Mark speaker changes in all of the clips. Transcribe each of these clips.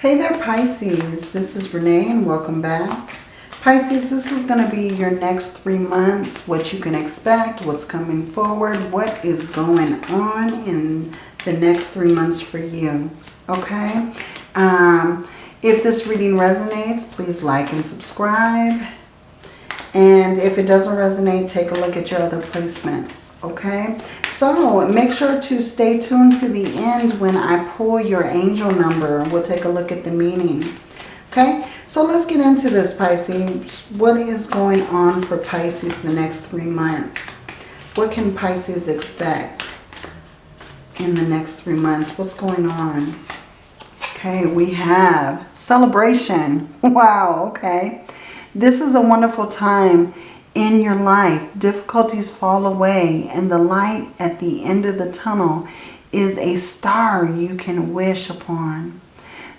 Speaker 1: Hey there Pisces, this is Renee and welcome back. Pisces, this is going to be your next three months, what you can expect, what's coming forward, what is going on in the next three months for you, okay? Um, if this reading resonates, please like and subscribe. And if it doesn't resonate, take a look at your other placements, okay? So make sure to stay tuned to the end when I pull your angel number. We'll take a look at the meaning, okay? So let's get into this, Pisces. What is going on for Pisces the next three months? What can Pisces expect in the next three months? What's going on? Okay, we have celebration. Wow, okay. This is a wonderful time in your life. Difficulties fall away and the light at the end of the tunnel is a star you can wish upon.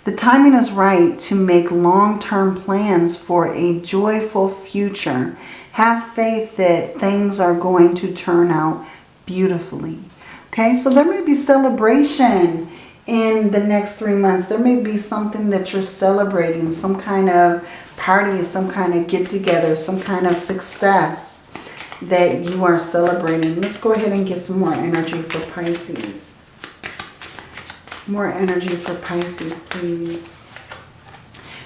Speaker 1: The timing is right to make long-term plans for a joyful future. Have faith that things are going to turn out beautifully. Okay, so there may be celebration in the next three months. There may be something that you're celebrating, some kind of party, is some kind of get together, some kind of success that you are celebrating. Let's go ahead and get some more energy for Pisces. More energy for Pisces, please.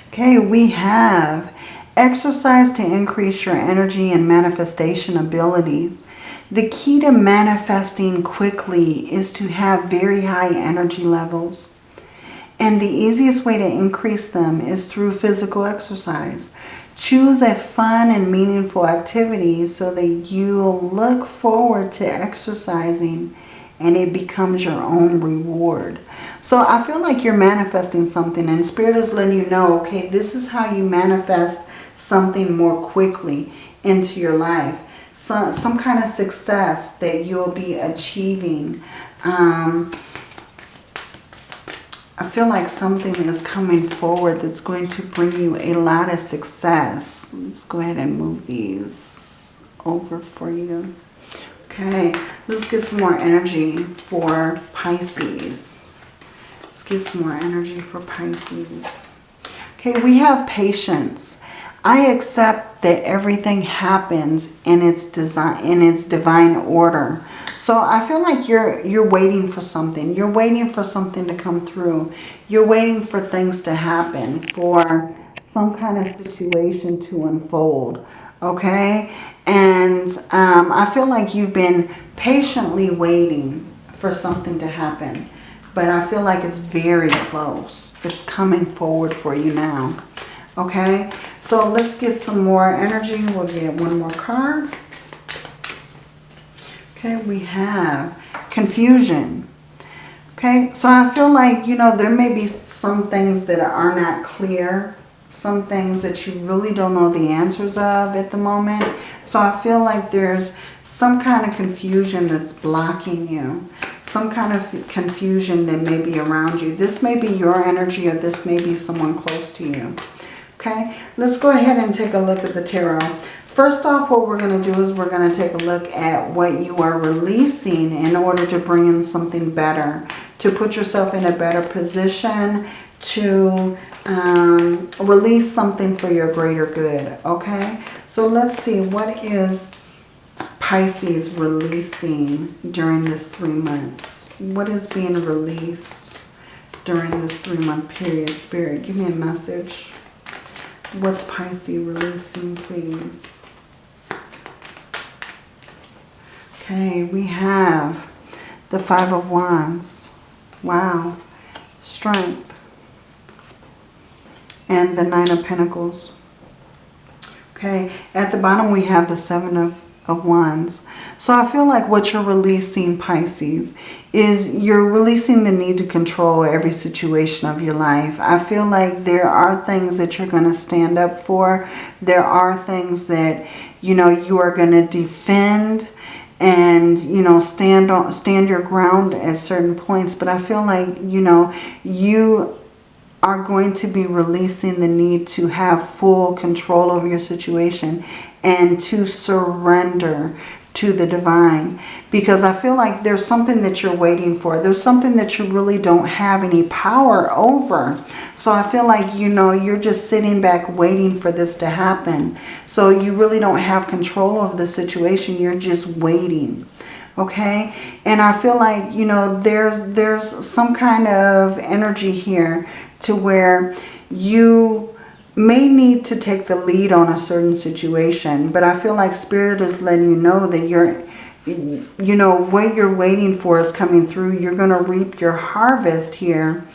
Speaker 1: Okay, we have exercise to increase your energy and manifestation abilities. The key to manifesting quickly is to have very high energy levels. And the easiest way to increase them is through physical exercise. Choose a fun and meaningful activity so that you'll look forward to exercising and it becomes your own reward. So I feel like you're manifesting something and Spirit is letting you know, okay, this is how you manifest something more quickly into your life. Some, some kind of success that you'll be achieving. Um, I feel like something is coming forward that's going to bring you a lot of success. Let's go ahead and move these over for you. Okay, let's get some more energy for Pisces. Let's get some more energy for Pisces. Okay, we have patience. I accept that everything happens in its design in its divine order. So I feel like you're you're waiting for something. You're waiting for something to come through. You're waiting for things to happen, for some kind of situation to unfold. Okay? And um, I feel like you've been patiently waiting for something to happen. But I feel like it's very close. It's coming forward for you now. Okay? So let's get some more energy. We'll get one more card. Okay, we have confusion. Okay, so I feel like, you know, there may be some things that are not clear. Some things that you really don't know the answers of at the moment. So I feel like there's some kind of confusion that's blocking you. Some kind of confusion that may be around you. This may be your energy or this may be someone close to you. Okay, let's go ahead and take a look at the tarot. First off, what we're going to do is we're going to take a look at what you are releasing in order to bring in something better. To put yourself in a better position to um, release something for your greater good. Okay, so let's see. What is Pisces releasing during this three months? What is being released during this three-month period? Spirit, give me a message. What's Pisces releasing, please? Okay, we have the Five of Wands. Wow. Strength. And the Nine of Pentacles. Okay, at the bottom we have the Seven of, of Wands. So I feel like what you're releasing, Pisces, is you're releasing the need to control every situation of your life. I feel like there are things that you're going to stand up for. There are things that, you know, you are going to defend and you know stand on stand your ground at certain points. But i feel like you know you are going to be releasing the need to have full control over your situation and to surrender to the divine because I feel like there's something that you're waiting for. There's something that you really don't have any power over. So I feel like, you know, you're just sitting back waiting for this to happen. So you really don't have control of the situation. You're just waiting. Okay. And I feel like, you know, there's, there's some kind of energy here to where you may need to take the lead on a certain situation. But I feel like Spirit is letting you know that you're, you know, what you're waiting for is coming through. You're going to reap your harvest here.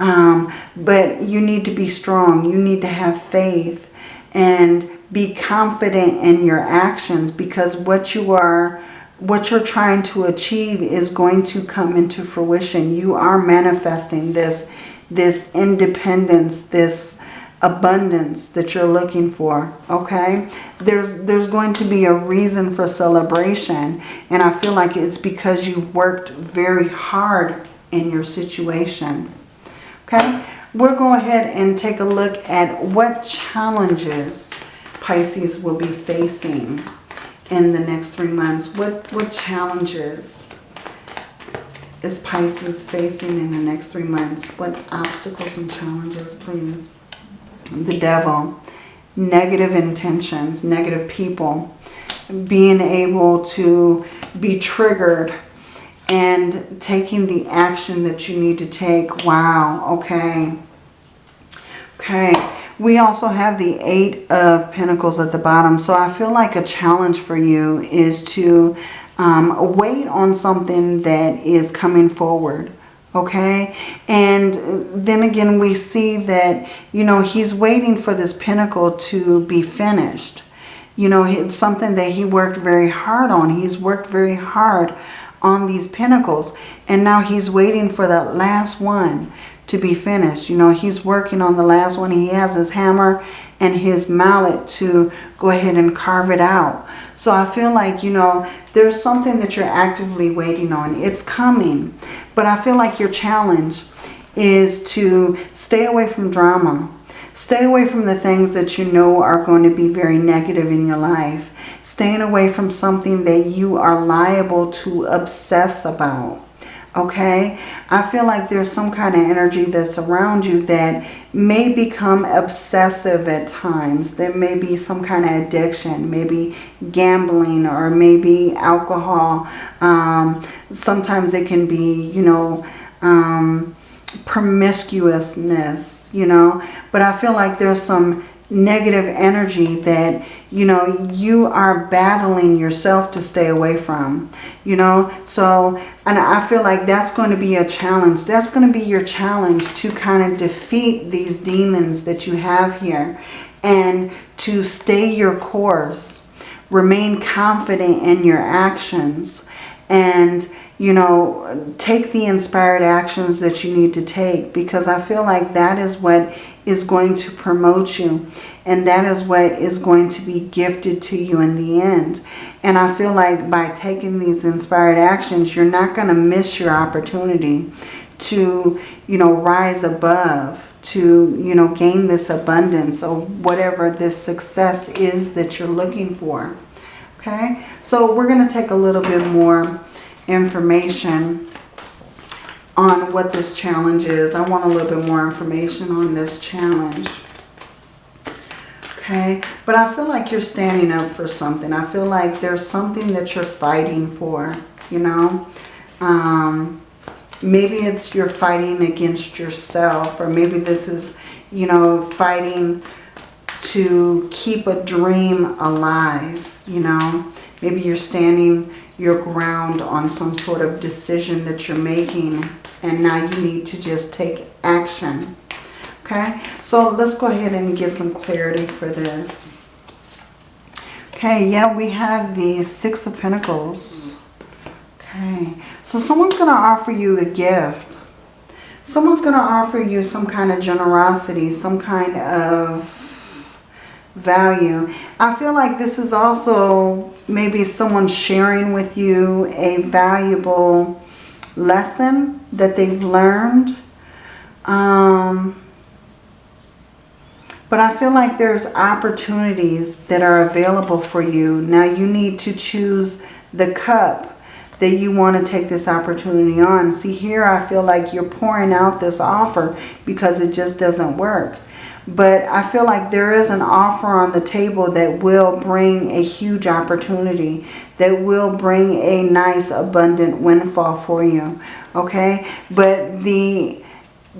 Speaker 1: Um, but you need to be strong. You need to have faith and be confident in your actions because what you are what you're trying to achieve is going to come into fruition. You are manifesting this, this independence, this abundance that you're looking for okay? There's there's going to be a reason for celebration and I feel like it's because you worked very hard in your situation okay? We'll go ahead and take a look at what challenges Pisces will be facing in the next three months. What what challenges is Pisces facing in the next three months? What obstacles and challenges please the devil, negative intentions, negative people, being able to be triggered and taking the action that you need to take. Wow, okay. Okay, we also have the Eight of Pentacles at the bottom. So I feel like a challenge for you is to um, wait on something that is coming forward okay? And then again we see that you know he's waiting for this pentacle to be finished. You know it's something that he worked very hard on. He's worked very hard on these pentacles and now he's waiting for that last one to be finished. You know he's working on the last one. He has his hammer and his mallet to go ahead and carve it out. So I feel like, you know, there's something that you're actively waiting on. It's coming. But I feel like your challenge is to stay away from drama. Stay away from the things that you know are going to be very negative in your life. Staying away from something that you are liable to obsess about okay? I feel like there's some kind of energy that's around you that may become obsessive at times. There may be some kind of addiction, maybe gambling or maybe alcohol. Um, sometimes it can be, you know, um, promiscuousness, you know. But I feel like there's some negative energy that you know you are battling yourself to stay away from you know? So and I feel like that's going to be a challenge. That's going to be your challenge to kind of defeat these demons that you have here and to stay your course remain confident in your actions and you know, take the inspired actions that you need to take because I feel like that is what is going to promote you and that is what is going to be gifted to you in the end. And I feel like by taking these inspired actions, you're not going to miss your opportunity to, you know, rise above to, you know, gain this abundance or whatever this success is that you're looking for. Okay, so we're going to take a little bit more information on what this challenge is. I want a little bit more information on this challenge. Okay, but I feel like you're standing up for something. I feel like there's something that you're fighting for, you know. Um, maybe it's you're fighting against yourself or maybe this is, you know, fighting to keep a dream alive, you know. Maybe you're standing your ground on some sort of decision that you're making and now you need to just take action. Okay, so let's go ahead and get some clarity for this. Okay, yeah, we have the Six of Pentacles. Okay, so someone's going to offer you a gift. Someone's going to offer you some kind of generosity, some kind of value. I feel like this is also maybe someone sharing with you a valuable lesson that they've learned. Um, But I feel like there's opportunities that are available for you. Now you need to choose the cup that you want to take this opportunity on. See here, I feel like you're pouring out this offer because it just doesn't work. But I feel like there is an offer on the table that will bring a huge opportunity, that will bring a nice abundant windfall for you. Okay, but the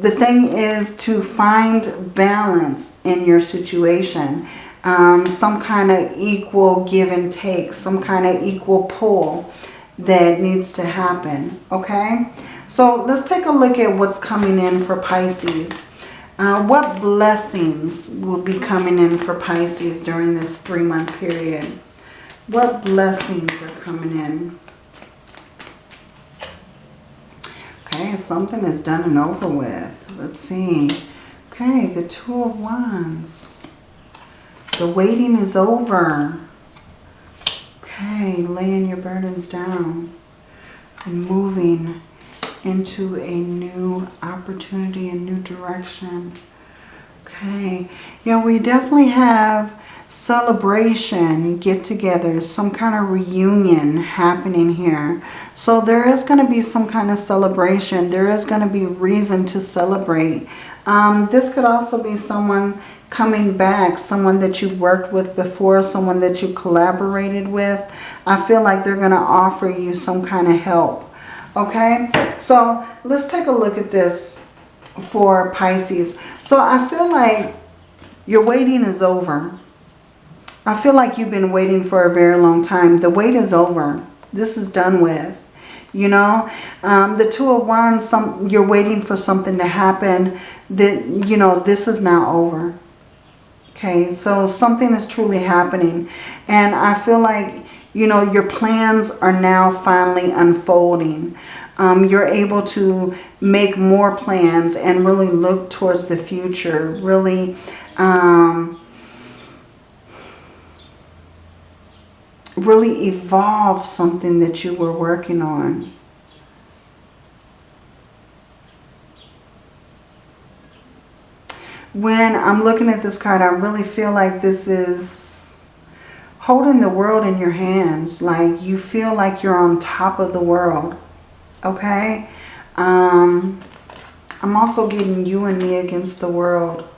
Speaker 1: the thing is to find balance in your situation. Um, some kind of equal give and take, some kind of equal pull that needs to happen. Okay, so let's take a look at what's coming in for Pisces. Uh, what blessings will be coming in for Pisces during this three-month period? What blessings are coming in? Okay, something is done and over with. Let's see. Okay, the Two of Wands. The waiting is over. Okay, laying your burdens down and moving into a new opportunity, a new direction. Okay, yeah, we definitely have celebration, get-togethers, some kind of reunion happening here. So there is going to be some kind of celebration. There is going to be reason to celebrate. Um, this could also be someone coming back, someone that you worked with before, someone that you collaborated with. I feel like they're going to offer you some kind of help. Okay, so let's take a look at this for Pisces. So I feel like your waiting is over. I feel like you've been waiting for a very long time. The wait is over. This is done with. You know, um, the Two of Wands, some, you're waiting for something to happen that, you know, this is now over. Okay, so something is truly happening. And I feel like, you know, your plans are now finally unfolding. Um, you're able to make more plans and really look towards the future. Really, um, really evolve something that you were working on. When I'm looking at this card, I really feel like this is holding the world in your hands. Like you feel like you're on top of the world. Okay? Um, I'm also getting you and me against the world.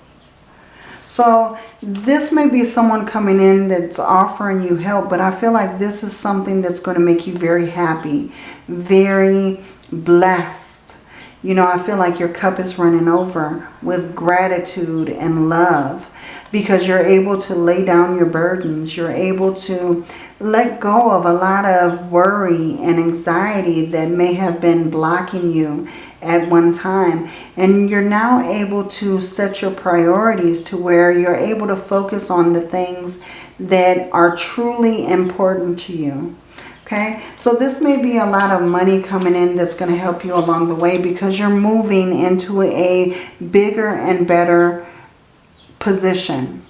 Speaker 1: So this may be someone coming in that's offering you help, but I feel like this is something that's going to make you very happy, very blessed. You know, I feel like your cup is running over with gratitude and love because you're able to lay down your burdens. You're able to let go of a lot of worry and anxiety that may have been blocking you at one time. And you're now able to set your priorities to where you're able to focus on the things that are truly important to you. Okay, so this may be a lot of money coming in that's going to help you along the way because you're moving into a bigger and better position.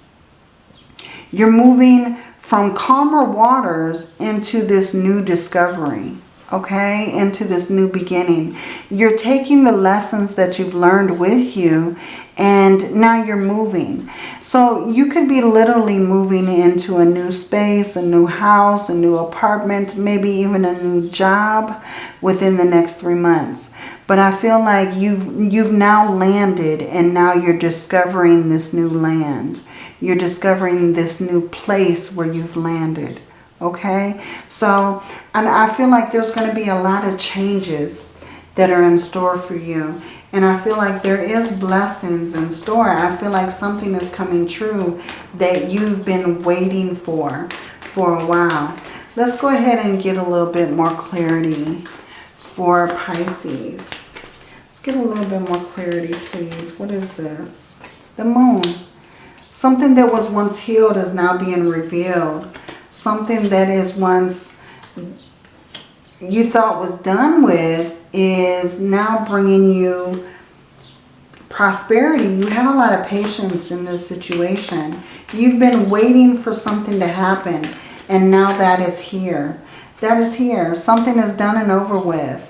Speaker 1: You're moving from calmer waters into this new discovery okay, into this new beginning. You're taking the lessons that you've learned with you and now you're moving. So you could be literally moving into a new space, a new house, a new apartment, maybe even a new job within the next three months. But I feel like you've, you've now landed and now you're discovering this new land. You're discovering this new place where you've landed okay? So and I feel like there's going to be a lot of changes that are in store for you. And I feel like there is blessings in store. I feel like something is coming true that you've been waiting for for a while. Let's go ahead and get a little bit more clarity for Pisces. Let's get a little bit more clarity please. What is this? The moon. Something that was once healed is now being revealed something that is once you thought was done with is now bringing you prosperity. You had a lot of patience in this situation. You've been waiting for something to happen and now that is here. That is here. Something is done and over with.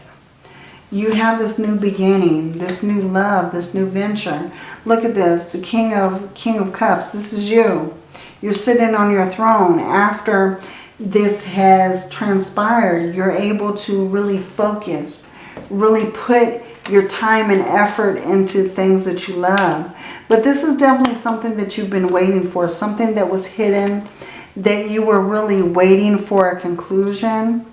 Speaker 1: You have this new beginning, this new love, this new venture. Look at this, the King of, King of Cups. This is you. You're sitting on your throne after this has transpired. You're able to really focus, really put your time and effort into things that you love. But this is definitely something that you've been waiting for, something that was hidden, that you were really waiting for a conclusion.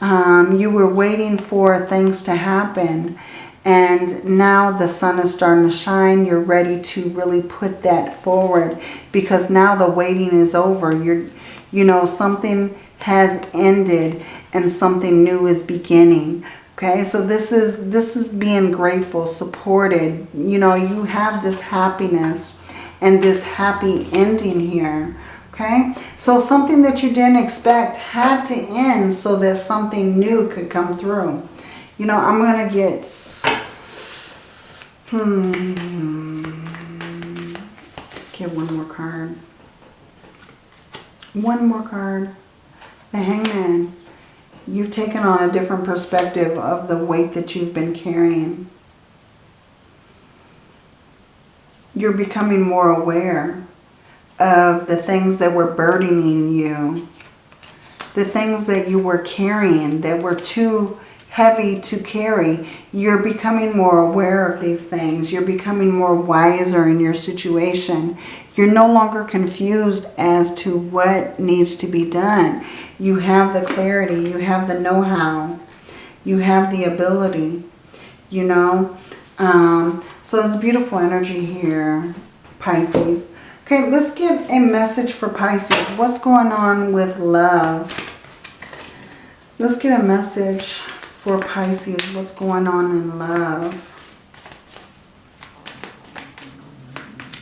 Speaker 1: Um, you were waiting for things to happen. And now the sun is starting to shine. You're ready to really put that forward because now the waiting is over. You're, you know, something has ended and something new is beginning. Okay, so this is this is being grateful, supported. You know, you have this happiness and this happy ending here. Okay, so something that you didn't expect had to end so that something new could come through. You know, I'm going to get... Hmm. Let's get one more card. One more card. The Hangman. You've taken on a different perspective of the weight that you've been carrying. You're becoming more aware of the things that were burdening you. The things that you were carrying that were too heavy to carry. You're becoming more aware of these things. You're becoming more wiser in your situation. You're no longer confused as to what needs to be done. You have the clarity. You have the know-how. You have the ability, you know. Um, so it's beautiful energy here, Pisces. Okay, let's get a message for Pisces. What's going on with love? Let's get a message for Pisces. What's going on in love?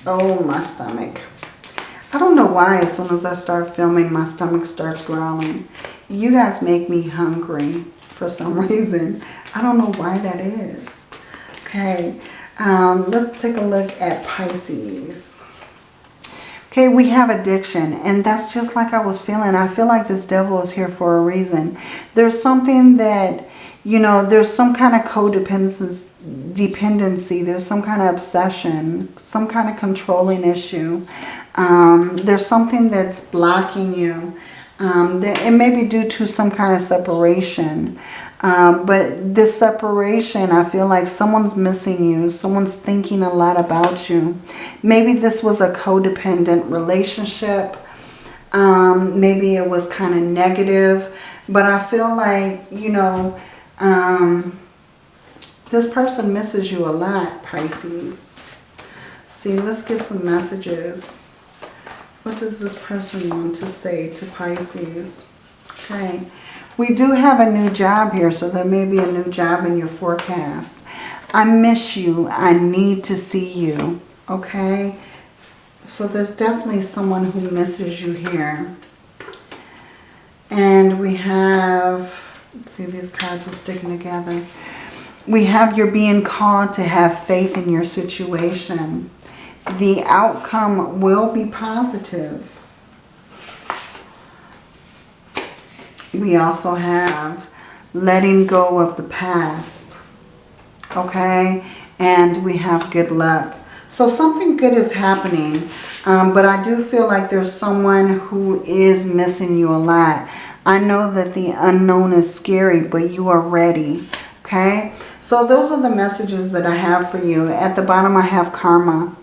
Speaker 1: Oh, my stomach. I don't know why as soon as I start filming, my stomach starts growling. You guys make me hungry for some reason. I don't know why that is. Okay, um, let's take a look at Pisces. Okay, we have addiction, and that's just like I was feeling. I feel like this devil is here for a reason. There's something that, you know, there's some kind of codependency, dependency. There's some kind of obsession, some kind of controlling issue. Um, there's something that's blocking you. Um, it may be due to some kind of separation. Um, but this separation, I feel like someone's missing you. Someone's thinking a lot about you. Maybe this was a codependent relationship. Um, maybe it was kind of negative. But I feel like, you know, um, this person misses you a lot, Pisces. See, let's get some messages. What does this person want to say to Pisces? Okay. We do have a new job here, so there may be a new job in your forecast. I miss you. I need to see you. Okay? So there's definitely someone who misses you here. And we have, see these cards are sticking together. We have you're being called to have faith in your situation. The outcome will be positive. we also have letting go of the past. Okay? And we have good luck. So something good is happening. Um, but I do feel like there's someone who is missing you a lot. I know that the unknown is scary, but you are ready. Okay? So those are the messages that I have for you. At the bottom I have karma.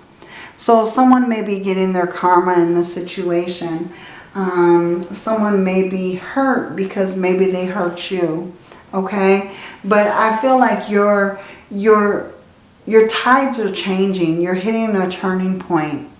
Speaker 1: So someone may be getting their karma in this situation. Um, someone may be hurt because maybe they hurt you. Okay. But I feel like your, your, your tides are changing. You're hitting a turning point.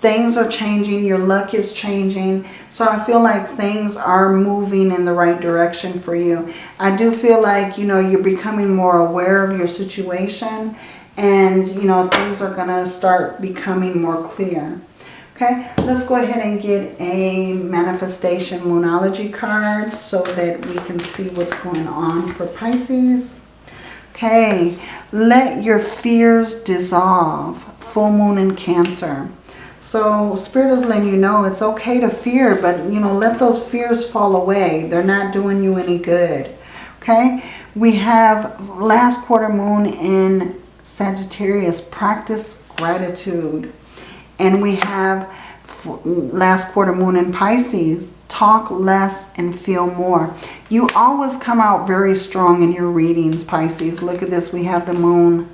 Speaker 1: Things are changing. Your luck is changing. So I feel like things are moving in the right direction for you. I do feel like, you know, you're becoming more aware of your situation. And, you know, things are going to start becoming more clear. Okay, let's go ahead and get a manifestation moonology card so that we can see what's going on for Pisces. Okay, let your fears dissolve. Full moon in Cancer. So Spirit is letting you know it's okay to fear, but you know, let those fears fall away. They're not doing you any good. Okay, We have last quarter moon in Sagittarius, practice gratitude. And we have last quarter moon in Pisces, talk less and feel more. You always come out very strong in your readings, Pisces. Look at this. We have the moon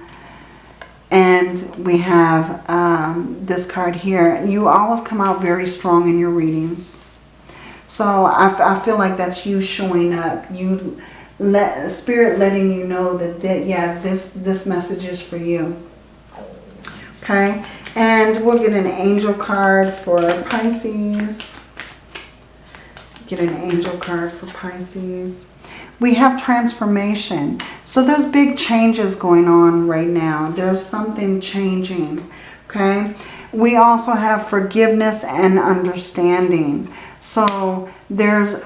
Speaker 1: and we have um, this card here. You always come out very strong in your readings. So I, I feel like that's you showing up. You let spirit letting you know that, that yeah, this, this message is for you. Okay. And we'll get an angel card for Pisces. Get an angel card for Pisces. We have transformation. So there's big changes going on right now. There's something changing. Okay. We also have forgiveness and understanding. So there's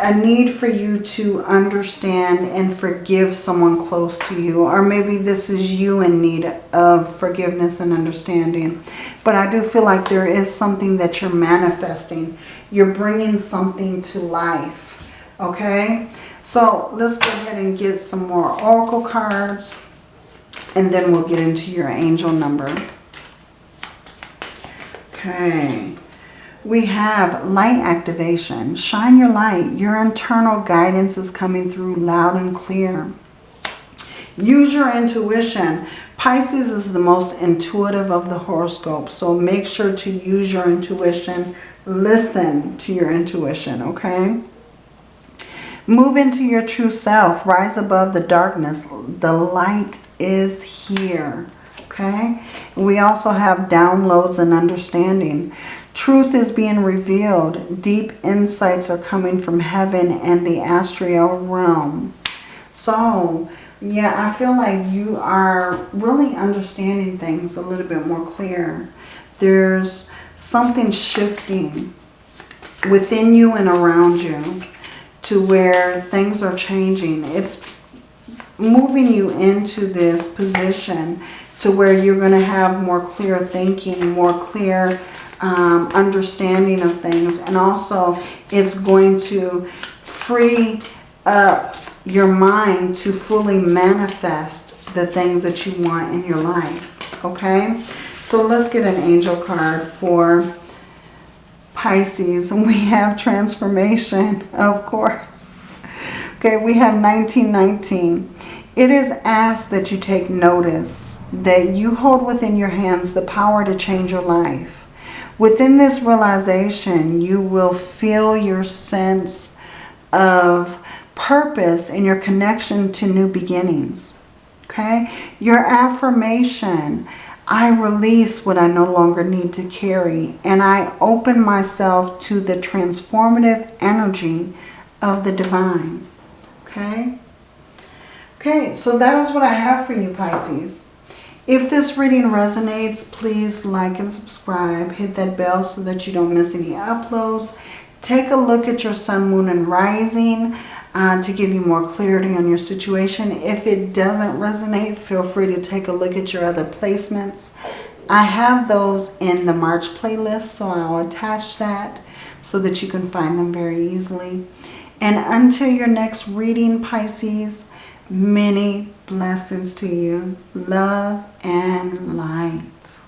Speaker 1: a need for you to understand and forgive someone close to you. Or maybe this is you in need of forgiveness and understanding. But I do feel like there is something that you're manifesting. You're bringing something to life. Okay? So let's go ahead and get some more oracle cards. And then we'll get into your angel number. Okay we have light activation. Shine your light. Your internal guidance is coming through loud and clear. Use your intuition. Pisces is the most intuitive of the horoscope. So make sure to use your intuition. Listen to your intuition, okay? Move into your true self. Rise above the darkness. The light is here, okay? We also have downloads and understanding. Truth is being revealed. Deep insights are coming from heaven and the astral realm. So, yeah, I feel like you are really understanding things a little bit more clear. There's something shifting within you and around you to where things are changing. It's moving you into this position to where you're going to have more clear thinking, more clear um, understanding of things. And also it's going to free up your mind to fully manifest the things that you want in your life. Okay? So let's get an angel card for Pisces. And we have transformation, of course. Okay, we have 1919. It is asked that you take notice that you hold within your hands the power to change your life. Within this realization, you will feel your sense of purpose and your connection to new beginnings. Okay? Your affirmation, I release what I no longer need to carry and I open myself to the transformative energy of the divine. Okay? Okay, so that is what I have for you, Pisces. If this reading resonates, please like and subscribe. Hit that bell so that you don't miss any uploads. Take a look at your sun, moon, and rising uh, to give you more clarity on your situation. If it doesn't resonate, feel free to take a look at your other placements. I have those in the March playlist, so I'll attach that so that you can find them very easily. And until your next reading, Pisces, Many blessings to you. Love and light.